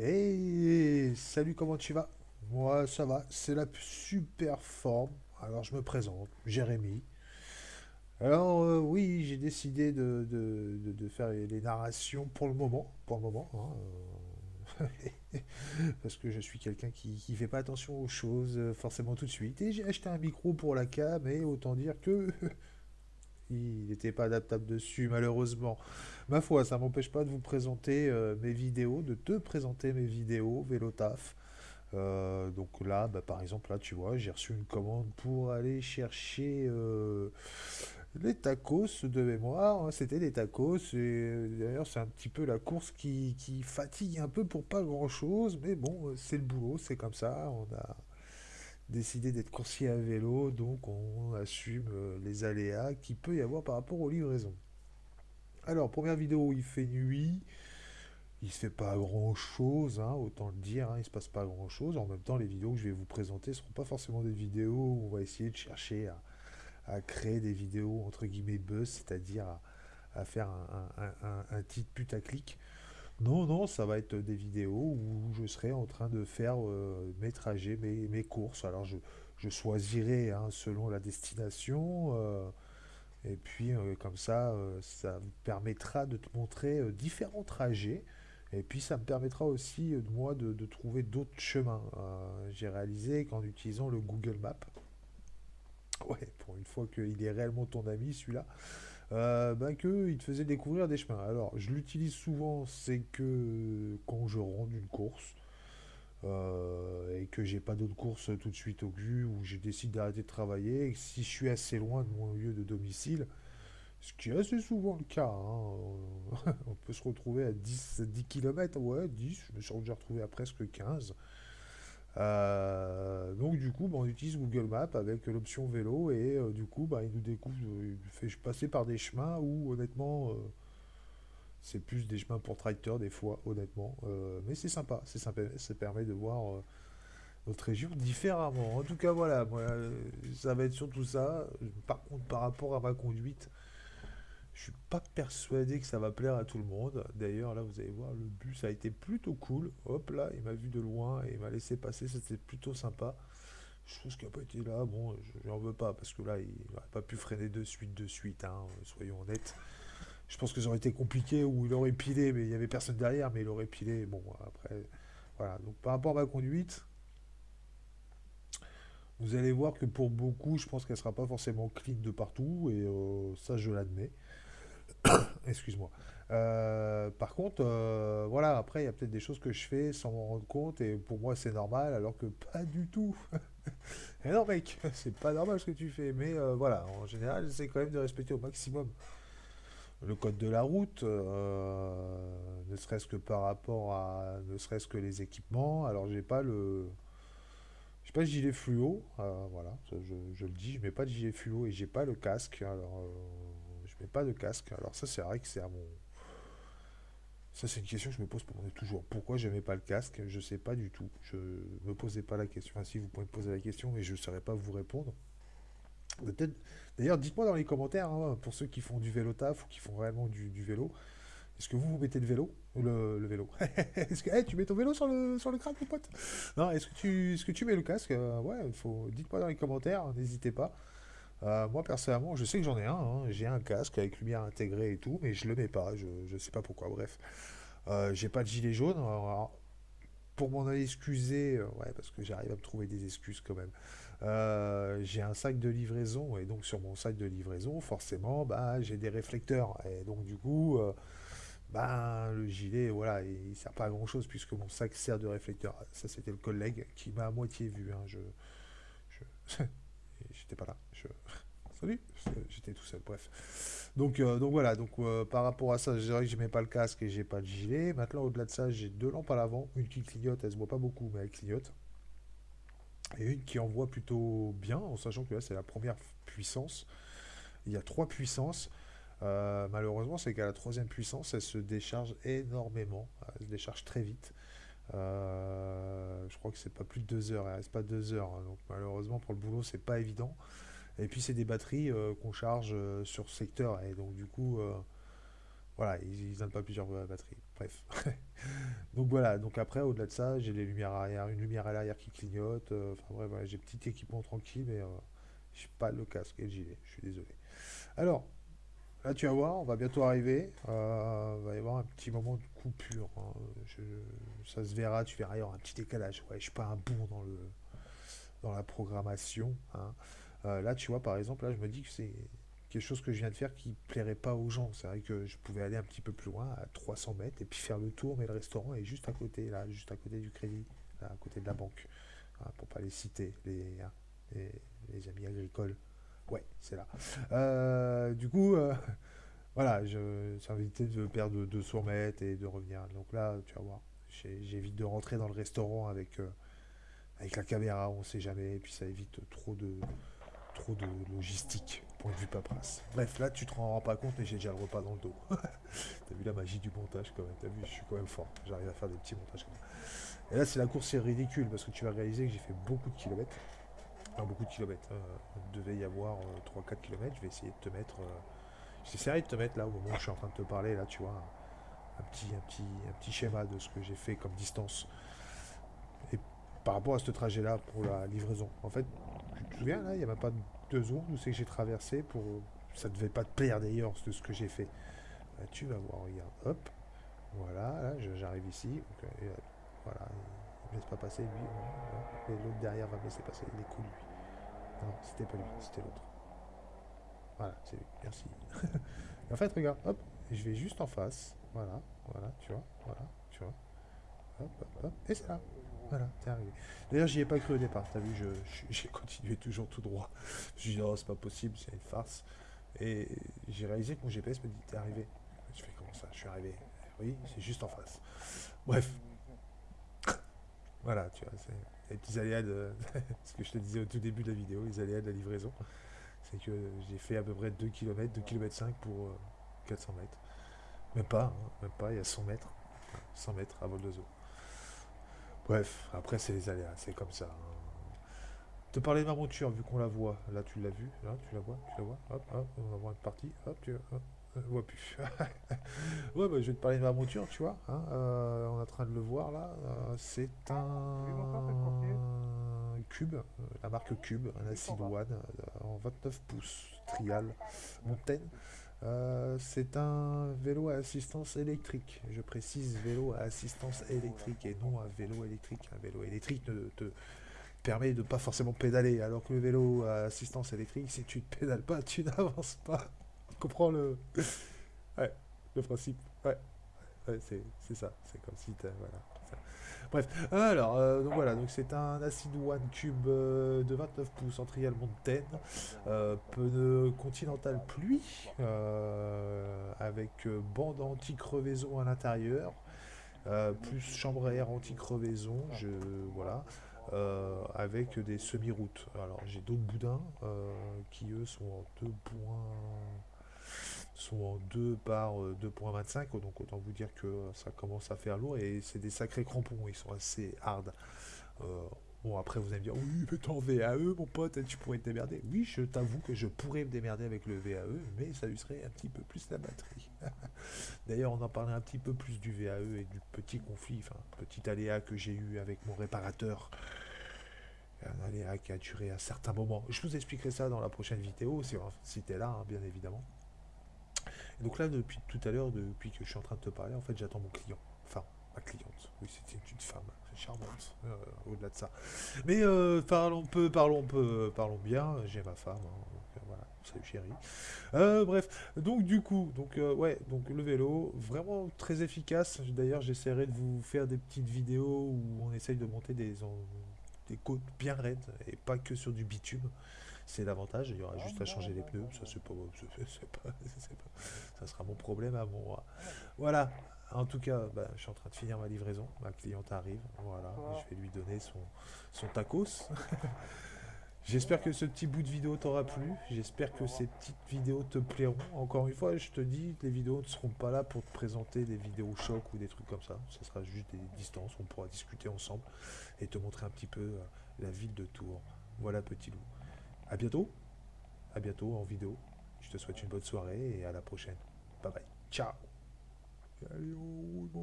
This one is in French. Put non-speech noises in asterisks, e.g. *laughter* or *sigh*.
Hey, salut, comment tu vas? Moi, ça va, c'est la super forme. Alors, je me présente, Jérémy. Alors, euh, oui, j'ai décidé de, faire les, narrations pour le moment, pour le moment, hein, euh, *laughs* parce que je suis quelqu'un qui, qui fait pas attention aux choses euh, forcément tout de suite. Et j'ai acheté un micro pour la cam, et autant dire que il n'était pas adaptable dessus, malheureusement. Ma foi, ça m'empêche pas de vous présenter euh, mes vidéos, de te présenter mes vidéos, Vélotaf. Euh, donc là, bah, par exemple, là, tu vois, j'ai reçu une commande pour aller chercher euh, les tacos de mémoire. hein, C'était des tacos. D'ailleurs, c'est un petit peu la course qui, qui fatigue un peu pour pas grand-chose. Mais bon, c'est le boulot, c'est comme ça. On a décidé d'être coursier à vélo, donc on assume euh, les aléas qu'il peut y avoir par rapport aux livraisons. Alors, première vidéo, il fait nuit. Il se fait pas grand chose, hein, autant le dire, hein, il se passe pas grand chose. En même temps, les vidéos que je vais vous présenter ne seront pas forcément des vidéos où on va essayer de chercher à, créer des vidéos entre guillemets buzz, c'est-à-dire à, faire un, un- un- un titre putaclic. Non, non, ça va être des vidéos où je serai en train de faire euh, mes trajets, mes, mes courses. Alors je, je choisirai hein, selon la destination. euh, et puis euh, comme ça, ça me permettra de te montrer différents trajets. Et puis ça me permettra aussi, de moi, de, de trouver d'autres chemins. J'ai réalisé qu'en utilisant le Google Maps, ouais, pour une fois qu'il est réellement ton ami, celui-là, euh, ben que il te faisait découvrir des chemins. Alors, je l'utilise souvent, c'est que quand je rentre d'une course, euh, et que j'ai pas d'autres courses tout de suite au cul, ou je décide d'arrêter de travailler, si je suis assez loin de mon lieu de domicile, ce qui est assez souvent le cas, hein, on *laughs* peut se retrouver à 10, 10 km, ouais, 10, je me suis déjà retrouvé à presque 15. Euh, donc du coup, bah, on utilise Google Maps avec l'option vélo et euh, du coup, bah, il nous découvre, euh, il fait passer par des chemins où honnêtement, c'est plus des chemins pour tracteurs des fois, honnêtement. Mais c'est sympa, c'est sympa, ça permet de voir notre région différemment. En tout cas, voilà, ça va être surtout ça. Par contre, par rapport à ma conduite, je suis pas persuadé que ça va plaire à tout le monde. D'ailleurs, là, vous allez voir, le bus a été plutôt cool. Hop là, il m'a vu de loin et il m'a laissé passer, c'était plutôt sympa. Je trouve qu'il n'a pas été là, bon, je n'en veux pas, parce que là, il n'aurait pas pu freiner de suite, de suite, hein, soyons honnêtes. Je pense que ça aurait été compliqué, ou il aurait pilé, mais il n'y avait personne derrière, mais il aurait pilé. Bon, après, voilà. Donc, par rapport à ma conduite, vous allez voir que pour beaucoup, je pense qu'elle sera pas forcément clean de partout, et euh, ça, je l'admets. Excuse-moi. Euh, par contre, euh, voilà, après, il y a peut-être des choses que je fais sans m'en rendre compte, et pour moi, c'est normal, alors que pas du tout. *laughs* Et non, mec, *laughs* c'est pas normal ce que tu fais, mais euh, voilà, en général, j'essaie quand même de respecter au maximum le code de la route, ne serait-ce que par rapport à, ne serait-ce que les équipements. Alors, j'ai pas le, j'ai pas le gilet fluo, voilà, je, le dis, je mets pas de gilet fluo et j'ai pas le casque. Alors, euh, je pas de casque. Alors ça, c'est vrai que c'est à mon, ça c'est une question que je me pose pour- toujours. Pourquoi je mets pas le casque? Je sais pas du tout. Je me posais pas la question. Enfin, si vous pouvez me poser la question, mais je saurais pas vous répondre. Peut-être. D'ailleurs, dites-moi dans les commentaires, hein, pour ceux qui font du vélo taf ou qui font réellement du, vélo, est-ce que vous vous mettez le vélo? Le, vélo. *laughs* Est-ce que, Eh, tu mets ton vélo sur le, sur le crâne, mon pote? Non, est-ce que tu, est-ce que tu mets le casque? Euh, ouais, faut, dites-moi dans les commentaires, n'hésitez pas. Euh, moi, personnellement, je sais que j'en ai un, hein, j'ai un casque avec lumière intégrée et tout, mais je le mets pas, je, je sais pas pourquoi, bref. Euh, j'ai pas de gilet jaune, pour m'en excuser, euh, ouais, parce que j'arrive à me trouver des excuses quand même. Euh, j'ai un sac de livraison, et donc sur mon sac de livraison, forcément, bah, j'ai des réflecteurs. Et donc du coup, bah, le gilet, voilà, il, il sert pas à grand-chose puisque mon sac sert de réflecteur. Ça, c'était le collègue qui m'a à moitié vu. hein, je, je- *laughs* j'étais pas là. Je- Salut, j'étais tout seul, bref. Donc, euh, donc voilà, donc euh, par rapport à ça, je dirais que je mets pas le casque et j'ai pas de gilet. Maintenant, au-delà de ça, j'ai deux lampes à l'avant, une qui clignote, elle se voit pas beaucoup, mais elle clignote, et une qui envoie plutôt bien, en sachant que là, c'est la première puissance. Il y a trois puissances. Euh, malheureusement, c'est qu'à la troisième puissance, elle se décharge énormément, elle se décharge très vite. Je crois que c'est pas plus de deux heures, elle reste pas deux heures, hein. donc malheureusement pour le boulot, c'est pas évident. Et puis c'est des batteries euh, qu'on charge euh, sur secteur, et donc du coup, euh, voilà, ils, donnent pas plusieurs batteries. Bref. *laughs* Donc voilà, donc après, au-delà de ça, j'ai les lumières arrière, une lumière à l'arrière qui clignote. Enfin bref, voilà, j'ai petit équipement tranquille, mais euh, j'ai pas le casque et le gilet, je suis désolé. Alors, là tu vas voir, on va bientôt arriver. il va y avoir un petit moment de coupure. hein. Je- ça se verra, tu verras, il y aura un petit décalage. Ouais, je suis pas un bon dans le dans la programmation. hein. Euh, là, tu vois, par exemple, là, je me dis que c'est quelque chose que je viens de faire qui plairait pas aux gens. C'est vrai que je pouvais aller un petit peu plus loin, à 300 mètres, et puis faire le tour, mais le restaurant est juste à côté, là, juste à côté du crédit, à côté de la banque, hein, pour pas les citer, les, hein, amis agricoles. Ouais, c'est là. Euh, du coup, euh, *laughs* voilà, ça m'évitait de perdre 200 mètres et de revenir. Donc là, tu vas voir, j'évite de rentrer dans le restaurant avec, euh, la caméra, on sait jamais, et puis ça évite trop de, trop de logistique, point de vue paperasse. Bref, là, tu te rends pas compte, mais j'ai déjà le repas dans le dos. *laughs* T'as vu la magie du montage quand même, t'as vu, je suis quand même fort, j'arrive à faire des petits montages. Et là, c'est la course, c'est ridicule, parce que tu vas réaliser que j'ai fait beaucoup de kilomètres. Enfin, beaucoup de kilomètres, hein. il devait y avoir 3-4 kilomètres, je vais essayer de te mettre... euh, J'essaierai de te mettre là, au moment où je suis en train de te parler, là, tu vois, un, petit, un, petit, un petit schéma de ce que j'ai fait comme distance. Et par rapport à ce trajet-là pour la livraison. En fait, souviens, là, il n'y a même pas deux secondes où c'est que j'ai traversé pour... Ça devait pas te plaire d'ailleurs, de ce que j'ai fait. Là, tu vas voir, regarde, hop, voilà, là, j'arrive ici, euh, et, euh, voilà, il me laisse pas passer, lui, et l'autre derrière va me laisser passer, il est cool, lui. Non, c'était pas lui, c'était l'autre. Voilà, c'est lui, merci. *laughs* En fait, regarde, hop, je vais juste en face, voilà, voilà, tu vois, voilà, tu vois, hop, hop, hop, et c'est là. Voilà, t'es arrivé. D'ailleurs, j'y ai pas cru au départ, t'as vu, *laughs* j'ai continué toujours tout droit. Je me suis dit, oh, c'est pas possible, c'est une farce. Et j'ai réalisé que mon GPS me dit, t'es arrivé. Je fais, comment ça, je suis arrivé? Oui, c'est juste en face. Bref. *laughs* Voilà, tu vois, c'est les petits aléas de *laughs* ce que je te disais au tout début de la vidéo, les aléas de la livraison. C'est que j'ai fait à peu près 2 km, 2 km 5 pour euh, 400 mètres. Même pas, hein, même pas, il y a 100 mètres. 100 mètres à vol d'oiseau. Bref, après c'est les aléas, c'est comme ça. hein. Te parler de ma monture, vu qu'on la voit, là tu l'as vu, là tu la vois, tu la vois, hop, hop, on va voir une partie, hop, tu hop, on voit plus. *laughs* ouais, bah, je vais te parler de ma monture, tu vois, hein, euh, on est en train de le voir là, euh, c'est un Cube, euh, la marque Cube, un Acid One euh, en 29 pouces, trial, Montaigne. Euh, c'est un vélo à assistance électrique. Je précise vélo à assistance électrique et non un vélo électrique. Un vélo électrique ne te permet de pas forcément pédaler, alors que le vélo à assistance électrique, si tu ne pédales pas, tu *laughs* n'avances pas. Tu comprends le, *laughs* ouais, le principe Ouais, c'est ça. C'est comme si t'as- voilà. Bref, alors euh, donc voilà, c'est un Acid One Cube euh, de 29 pouces en trial Mountain, euh, Continental pluie, avec bande anti-crevaison à l'intérieur, plus chambre à air anti-crevaison, je voilà, avec des semi-routes. Alors j'ai d'autres boudins qui eux sont en 2 points sont en 2 par euh, 2.25, donc autant vous dire que ça commence à faire lourd et c'est des sacrés crampons, ils sont assez hard. Euh, bon après vous allez me dire oui mais en VAE mon pote, tu pourrais te démerder. Oui je t'avoue que je pourrais me démerder avec le VAE, mais ça userait un petit peu plus la batterie. *laughs* D'ailleurs on en parlait un petit peu plus du VAE et du petit conflit, enfin petit aléa que j'ai eu avec mon réparateur. Un aléa qui a duré un certain moment. Je vous expliquerai ça dans la prochaine vidéo, si, si t'es là, hein, bien évidemment. Donc là, depuis tout à l'heure, depuis que je suis en train de te parler, en fait, j'attends mon client. Enfin, ma cliente. Oui, c'était une femme, charmante, euh, au-delà de ça. Mais euh, parlons peu, parlons peu, parlons bien. J'ai ma femme, hein, euh, salut chérie. Bref, donc du coup, donc ouais, donc le vélo, vraiment très efficace. D'ailleurs, j'essaierai de vous faire des petites vidéos où on essaye de monter des, des côtes bien raides et pas que sur du bitume. C'est l'avantage, il y aura juste à changer les pneus, ça c'est pas, ça sera mon problème à moi. Voilà, en tout cas, bah, je suis en train de finir ma livraison, ma cliente arrive, voilà, je vais lui donner son, son tacos. *laughs* J'espère que ce petit bout de vidéo t'aura plu, j'espère que ces petites vidéos te plairont. Encore une fois, je te dis, les vidéos ne seront pas là pour te présenter des vidéos choc ou des trucs comme ça, ce sera juste des distances, on pourra discuter ensemble et te montrer un petit peu euh, la ville de Tours. Voilà petit loup. À bientôt. À bientôt en vidéo. Je te souhaite une bonne soirée et à la prochaine. Bye bye. Ciao.